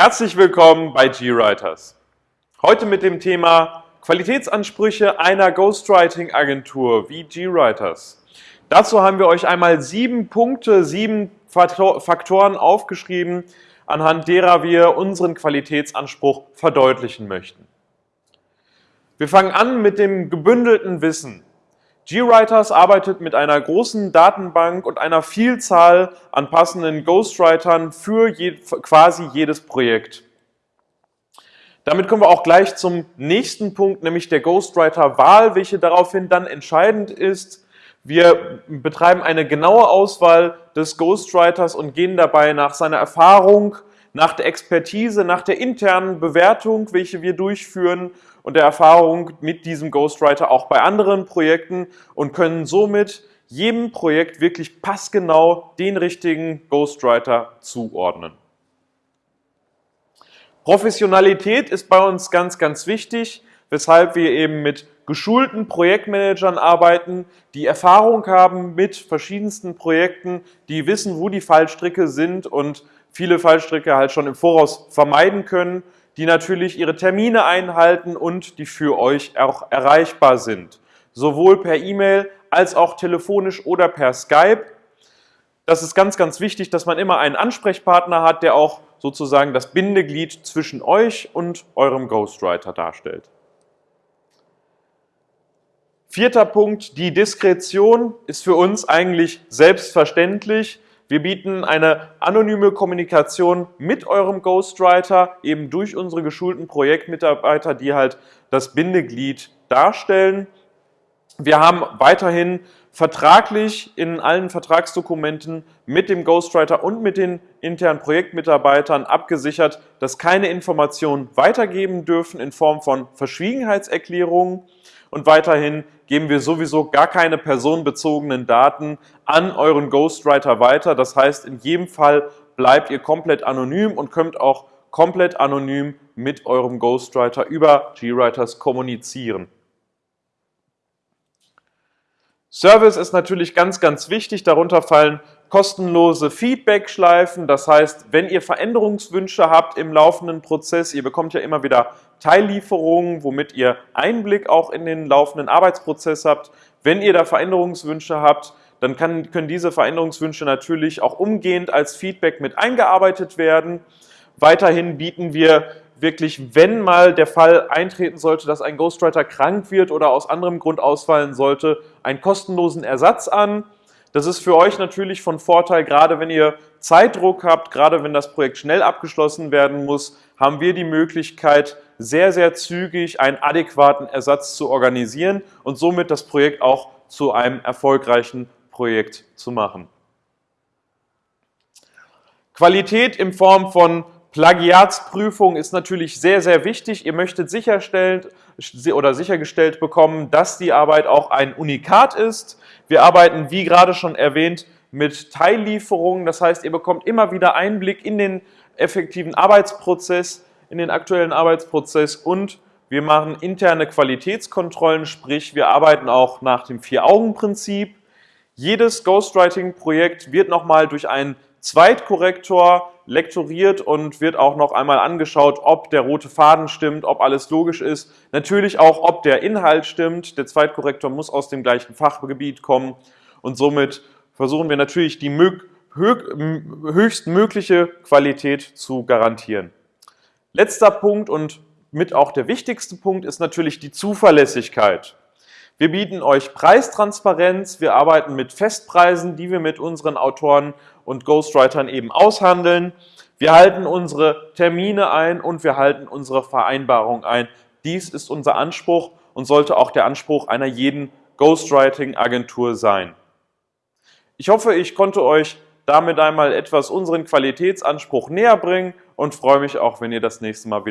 Herzlich willkommen bei GWriters. Heute mit dem Thema Qualitätsansprüche einer Ghostwriting-Agentur wie GWriters. Dazu haben wir euch einmal sieben Punkte, sieben Faktoren aufgeschrieben, anhand derer wir unseren Qualitätsanspruch verdeutlichen möchten. Wir fangen an mit dem gebündelten Wissen. GWriters arbeitet mit einer großen Datenbank und einer Vielzahl an passenden Ghostwritern für je, quasi jedes Projekt. Damit kommen wir auch gleich zum nächsten Punkt, nämlich der Ghostwriter-Wahl, welche daraufhin dann entscheidend ist. Wir betreiben eine genaue Auswahl des Ghostwriters und gehen dabei nach seiner Erfahrung, nach der Expertise, nach der internen Bewertung, welche wir durchführen und der Erfahrung mit diesem Ghostwriter auch bei anderen Projekten und können somit jedem Projekt wirklich passgenau den richtigen Ghostwriter zuordnen. Professionalität ist bei uns ganz, ganz wichtig, weshalb wir eben mit geschulten Projektmanagern arbeiten, die Erfahrung haben mit verschiedensten Projekten, die wissen, wo die Fallstricke sind und viele Fallstricke halt schon im Voraus vermeiden können, die natürlich ihre Termine einhalten und die für euch auch erreichbar sind. Sowohl per E-Mail als auch telefonisch oder per Skype. Das ist ganz, ganz wichtig, dass man immer einen Ansprechpartner hat, der auch sozusagen das Bindeglied zwischen euch und eurem Ghostwriter darstellt. Vierter Punkt, die Diskretion ist für uns eigentlich selbstverständlich. Wir bieten eine anonyme Kommunikation mit eurem Ghostwriter, eben durch unsere geschulten Projektmitarbeiter, die halt das Bindeglied darstellen. Wir haben weiterhin vertraglich in allen Vertragsdokumenten mit dem Ghostwriter und mit den internen Projektmitarbeitern abgesichert, dass keine Informationen weitergeben dürfen in Form von Verschwiegenheitserklärungen und weiterhin geben wir sowieso gar keine personenbezogenen Daten an euren Ghostwriter weiter. Das heißt, in jedem Fall bleibt ihr komplett anonym und könnt auch komplett anonym mit eurem Ghostwriter über GWriters kommunizieren. Service ist natürlich ganz, ganz wichtig. Darunter fallen kostenlose Feedback-Schleifen. Das heißt, wenn ihr Veränderungswünsche habt im laufenden Prozess, ihr bekommt ja immer wieder Teillieferungen, womit ihr Einblick auch in den laufenden Arbeitsprozess habt. Wenn ihr da Veränderungswünsche habt, dann kann, können diese Veränderungswünsche natürlich auch umgehend als Feedback mit eingearbeitet werden. Weiterhin bieten wir wirklich, wenn mal der Fall eintreten sollte, dass ein Ghostwriter krank wird oder aus anderem Grund ausfallen sollte, einen kostenlosen Ersatz an. Das ist für euch natürlich von Vorteil, gerade wenn ihr Zeitdruck habt, gerade wenn das Projekt schnell abgeschlossen werden muss, haben wir die Möglichkeit, sehr, sehr zügig einen adäquaten Ersatz zu organisieren und somit das Projekt auch zu einem erfolgreichen Projekt zu machen. Qualität in Form von Plagiatsprüfung ist natürlich sehr, sehr wichtig. Ihr möchtet sicherstellen oder sichergestellt bekommen, dass die Arbeit auch ein Unikat ist. Wir arbeiten, wie gerade schon erwähnt, mit Teillieferungen. Das heißt, ihr bekommt immer wieder Einblick in den effektiven Arbeitsprozess, in den aktuellen Arbeitsprozess und wir machen interne Qualitätskontrollen, sprich wir arbeiten auch nach dem Vier-Augen-Prinzip. Jedes Ghostwriting-Projekt wird nochmal durch einen Zweitkorrektor lektoriert und wird auch noch einmal angeschaut, ob der rote Faden stimmt, ob alles logisch ist. Natürlich auch, ob der Inhalt stimmt. Der Zweitkorrektor muss aus dem gleichen Fachgebiet kommen und somit versuchen wir natürlich die höchstmögliche Qualität zu garantieren. Letzter Punkt und mit auch der wichtigste Punkt ist natürlich die Zuverlässigkeit. Wir bieten euch Preistransparenz, wir arbeiten mit Festpreisen, die wir mit unseren Autoren und Ghostwritern eben aushandeln. Wir halten unsere Termine ein und wir halten unsere Vereinbarung ein. Dies ist unser Anspruch und sollte auch der Anspruch einer jeden Ghostwriting-Agentur sein. Ich hoffe, ich konnte euch damit einmal etwas unseren Qualitätsanspruch näher bringen und freue mich auch, wenn ihr das nächste Mal wieder